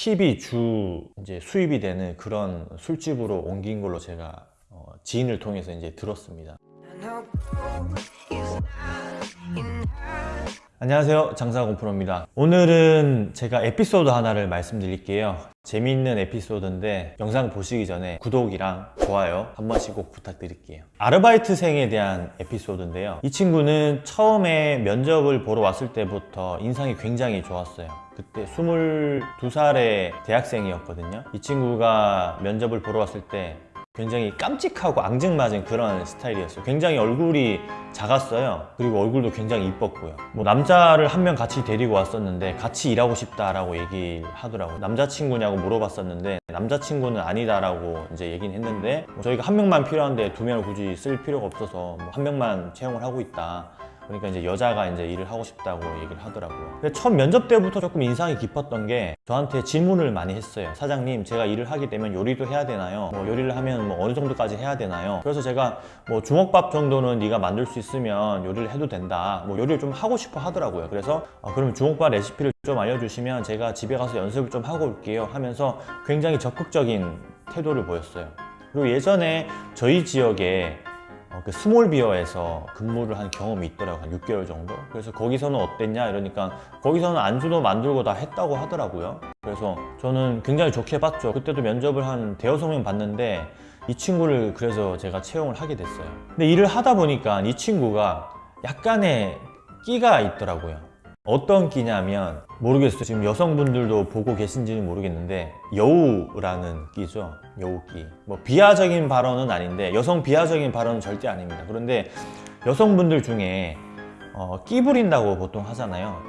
팁이 주 이제 수입이 되는 그런 술집으로 옮긴 걸로 제가 어, 지인을 통해서 이제 들었습니다. 안녕하세요. 장사공 프로입니다. 오늘은 제가 에피소드 하나를 말씀드릴게요. 재미있는 에피소드인데 영상 보시기 전에 구독이랑 좋아요 한 번씩 꼭 부탁드릴게요. 아르바이트생에 대한 에피소드인데요. 이 친구는 처음에 면접을 보러 왔을 때부터 인상이 굉장히 좋았어요. 그때 22살의 대학생이었거든요. 이 친구가 면접을 보러 왔을 때 굉장히 깜찍하고 앙증맞은 그런 스타일이었어요. 굉장히 얼굴이 작았어요. 그리고 얼굴도 굉장히 이뻤고요. 뭐 남자를 한 명 같이 데리고 왔었는데 같이 일하고 싶다라고 얘기하더라고요. 남자친구냐고 물어봤었는데 남자친구는 아니다라고 이제 얘기는 했는데 뭐 저희가 한 명만 필요한데 두 명을 굳이 쓸 필요가 없어서 뭐 한 명만 채용을 하고 있다 그러니까 이제 여자가 이제 일을 하고 싶다고 얘기를 하더라고요. 근데 첫 면접 때부터 조금 인상이 깊었던 게 저한테 질문을 많이 했어요. 사장님, 제가 일을 하게 되면 요리도 해야 되나요? 뭐 요리를 하면 뭐 어느 정도까지 해야 되나요? 그래서 제가 뭐 주먹밥 정도는 네가 만들 수 있으면 요리를 해도 된다. 뭐 요리를 좀 하고 싶어 하더라고요. 그래서 아, 그럼 주먹밥 레시피를 좀 알려주시면 제가 집에 가서 연습을 좀 하고 올게요 하면서 굉장히 적극적인 태도를 보였어요. 그리고 예전에 저희 지역에 어, 그 스몰비어에서 근무를 한 경험이 있더라고요. 한 6개월 정도? 그래서 거기서는 어땠냐? 이러니까 거기서는 안주도 만들고 다 했다고 하더라고요. 그래서 저는 굉장히 좋게 봤죠. 그때도 면접을 한 대여섯 명 봤는데 이 친구를 그래서 제가 채용을 하게 됐어요. 근데 일을 하다 보니까 이 친구가 약간의 끼가 있더라고요 어떤 끼냐면 모르겠어요. 지금 여성분들도 보고 계신지는 모르겠는데 여우라는 끼죠. 여우끼 뭐 비하적인 발언은 아닌데 여성 비하적인 발언은 절대 아닙니다. 그런데 여성분들 중에 어, 끼 부린다고 보통 하잖아요.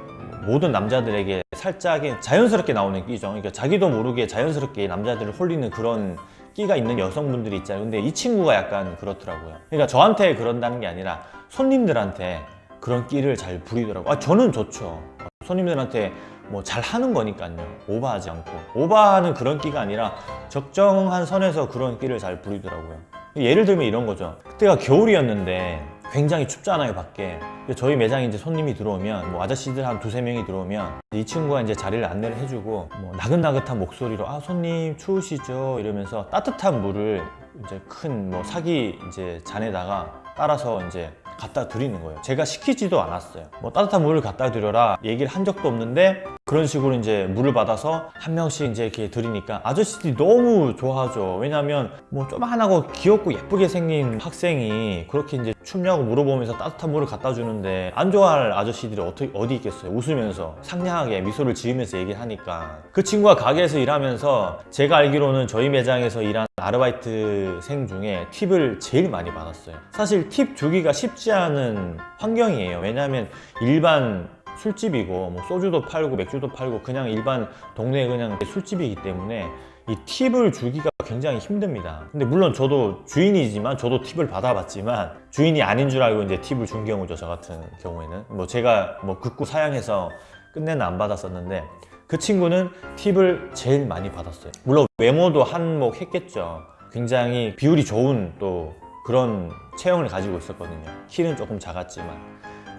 모든 남자들에게 살짝 자연스럽게 나오는 끼죠. 그러니까 자기도 모르게 자연스럽게 남자들을 홀리는 그런 끼가 있는 여성분들이 있잖아요. 근데 이 친구가 약간 그렇더라고요. 그러니까 저한테 그런다는 게 아니라 손님들한테 그런 끼를 잘 부리더라고요 아, 저는 좋죠. 손님들한테 뭐 잘 하는 거니까요. 오버하지 않고. 오버하는 그런 끼가 아니라 적정한 선에서 그런 끼를 잘 부리더라고요. 예를 들면 이런 거죠. 그때가 겨울이었는데 굉장히 춥잖아요 밖에. 저희 매장에 이제 손님이 들어오면 뭐 아저씨들 한 두세 명이 들어오면 이 친구가 이제 자리를 안내를 해주고 뭐 나긋나긋한 목소리로 아 손님 추우시죠? 이러면서 따뜻한 물을 이제 큰 뭐 사기 이제 잔에다가 따라서 이제 갖다 드리는 거예요. 제가 시키지도 않았어요. 뭐 따뜻한 물을 갖다 드려라 얘기를 한 적도 없는데 그런 식으로 이제 물을 받아서 한 명씩 이제 이렇게 드리니까 아저씨들이 너무 좋아하죠. 왜냐하면 뭐 조만하고 귀엽고 예쁘게 생긴 학생이 그렇게 이제 춥냐고 물어보면서 따뜻한 물을 갖다 주는데 안 좋아할 아저씨들이 어떻게, 어디 있겠어요? 웃으면서 상냥하게 미소를 지으면서 얘기를 하니까. 그 친구가 가게에서 일하면서 제가 알기로는 저희 매장에서 일한 아르바이트생 중에 팁을 제일 많이 받았어요. 사실 팁 주기가 쉽지 않은 환경이에요. 왜냐하면 일반 술집이고 뭐 소주도 팔고 맥주도 팔고 그냥 일반 동네 그냥 술집이기 때문에 이 팁을 주기가 굉장히 힘듭니다. 근데 물론 저도 주인이지만 저도 팁을 받아봤지만 주인이 아닌 줄 알고 이제 팁을 준 경우죠 저 같은 경우에는. 뭐 제가 뭐 극구 사양해서 끝내는 안 받았었는데 그 친구는 팁을 제일 많이 받았어요. 물론 외모도 한몫 했겠죠. 굉장히 비율이 좋은 또 그런 체형을 가지고 있었거든요. 키는 조금 작았지만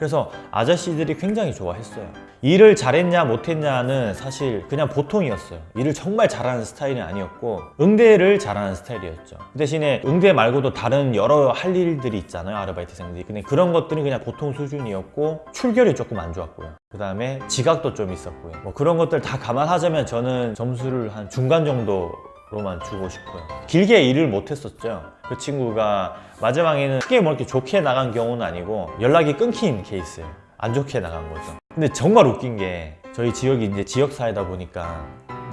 그래서 아저씨들이 굉장히 좋아했어요. 일을 잘했냐 못했냐는 사실 그냥 보통이었어요. 일을 정말 잘하는 스타일은 아니었고 응대를 잘하는 스타일이었죠. 그 대신에 응대 말고도 다른 여러 할 일들이 있잖아요 아르바이트생들이. 근데 그런 것들은 그냥 보통 수준이었고 출결이 조금 안 좋았고요. 그 다음에 지각도 좀 있었고요. 뭐 그런 것들 다 감안하자면 저는 점수를 한 중간 정도 로만 주고 싶고요. 길게 일을 못했었죠. 그 친구가 마지막에는 크게 뭐 이렇게 좋게 나간 경우는 아니고 연락이 끊긴 케이스예요 안 좋게 나간 거죠. 근데 정말 웃긴 게 저희 지역이 이제 지역사회다 보니까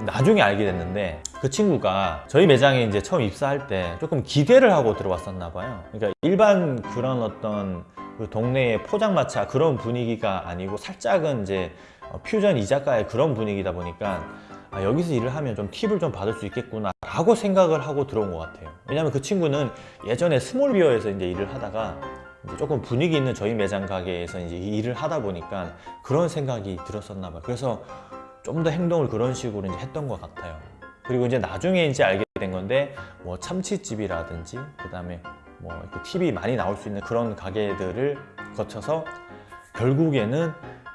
나중에 알게 됐는데 그 친구가 저희 매장에 이제 처음 입사할 때 조금 기대를 하고 들어왔었나 봐요. 그러니까 일반 그런 어떤 그 동네의 포장마차 그런 분위기가 아니고 살짝은 이제 퓨전 이자카의 그런 분위기다 보니까 아, 여기서 일을 하면 좀 팁을 좀 받을 수 있겠구나 라고 생각을 하고 들어온 것 같아요. 왜냐면 그 친구는 예전에 스몰비어에서 이제 일을 하다가 이제 조금 분위기 있는 저희 매장 가게에서 이제 일을 하다 보니까 그런 생각이 들었었나 봐요. 그래서 좀 더 행동을 그런 식으로 이제 했던 것 같아요. 그리고 이제 나중에 이제 알게 된 건데 뭐 참치집이라든지 그 다음에 뭐 팁이 많이 나올 수 있는 그런 가게들을 거쳐서 결국에는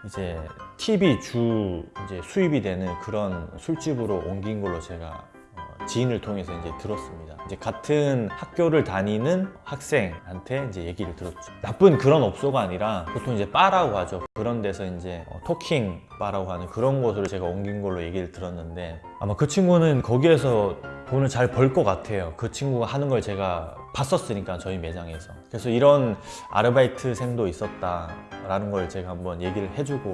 이제 팁이 주 이제 수입이 되는 그런 술집으로 옮긴 걸로 제가 어, 지인을 통해서 이제 들었습니다. 이제 같은 학교를 다니는 학생한테 이제 얘기를 들었죠. 나쁜 그런 업소가 아니라 보통 이제 바라고 하죠. 그런 데서 이제 어, 토킹 바라고 하는 그런 곳으로 제가 옮긴 걸로 얘기를 들었는데 아마 그 친구는 거기에서 돈을 잘 벌 것 같아요. 그 친구가 하는 걸 제가 봤었으니까 저희 매장에서. 그래서 이런 아르바이트생도 있었다 라는 걸 제가 한번 얘기를 해주고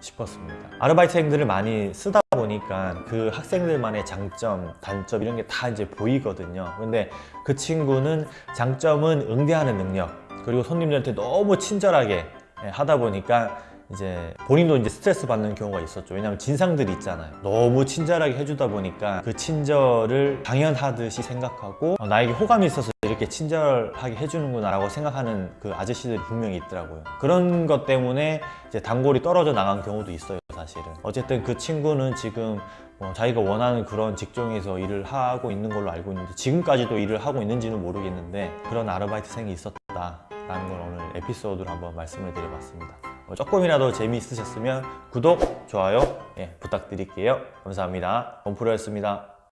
싶었습니다. 아르바이트생들을 많이 쓰다 보니까 그 학생들만의 장점, 단점 이런 게 다 이제 보이거든요. 근데 그 친구는 장점은 응대하는 능력, 그리고 손님들한테 너무 친절하게 예, 하다 보니까 이제 본인도 이제 스트레스 받는 경우가 있었죠. 왜냐하면 진상들이 있잖아요. 너무 친절하게 해주다 보니까 그 친절을 당연하듯이 생각하고 어, 나에게 호감이 있어서 이렇게 친절하게 해주는구나 라고 생각하는 그 아저씨들이 분명히 있더라고요. 그런 것 때문에 이제 단골이 떨어져 나간 경우도 있어요, 사실은. 어쨌든 그 친구는 지금 어, 자기가 원하는 그런 직종에서 일을 하고 있는 걸로 알고 있는데 지금까지도 일을 하고 있는지는 모르겠는데 그런 아르바이트생이 있었다라는 걸 오늘 에피소드로 한번 말씀을 드려봤습니다. 어, 조금이라도 재미있으셨으면 구독, 좋아요 예, 부탁드릴게요. 감사합니다. 원프로였습니다.